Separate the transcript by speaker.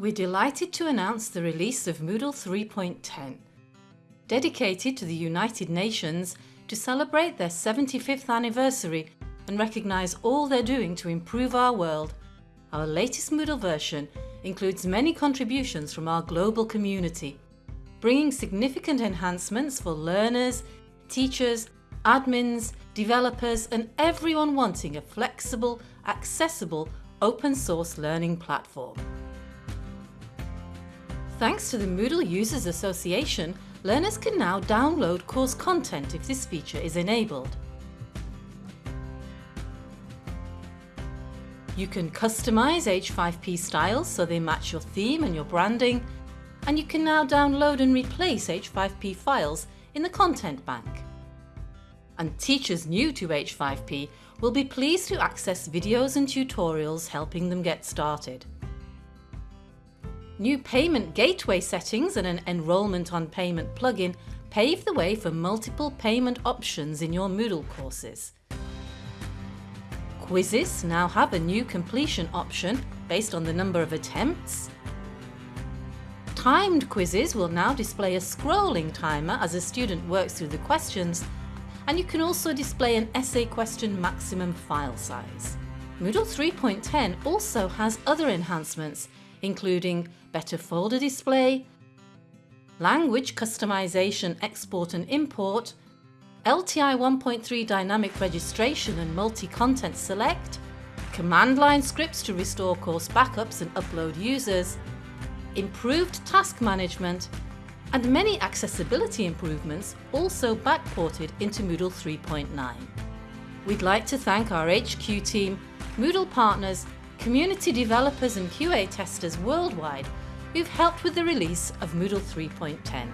Speaker 1: We're delighted to announce the release of Moodle 3.10, dedicated to the United Nations to celebrate their 75th anniversary and recognise all they're doing to improve our world. Our latest Moodle version includes many contributions from our global community, bringing significant enhancements for learners, teachers, admins, developers and everyone wanting a flexible, accessible, open source learning platform. Thanks to the Moodle Users Association, learners can now download course content if this feature is enabled. You can customise H5P styles so they match your theme and your branding, and you can now download and replace H5P files in the Content Bank. And teachers new to H5P will be pleased to access videos and tutorials helping them get started. New payment gateway settings and an enrolment on payment plugin pave the way for multiple payment options in your Moodle courses. Quizzes now have a new completion option based on the number of attempts. Timed quizzes will now display a scrolling timer as a student works through the questions and you can also display an essay question maximum file size. Moodle 3.10 also has other enhancements including better folder display, language customization export and import, LTI 1.3 dynamic registration and multi-content select, command line scripts to restore course backups and upload users, improved task management, and many accessibility improvements also backported into Moodle 3.9. We'd like to thank our HQ team, Moodle partners community developers and QA testers worldwide who've helped with the release of Moodle 3.10.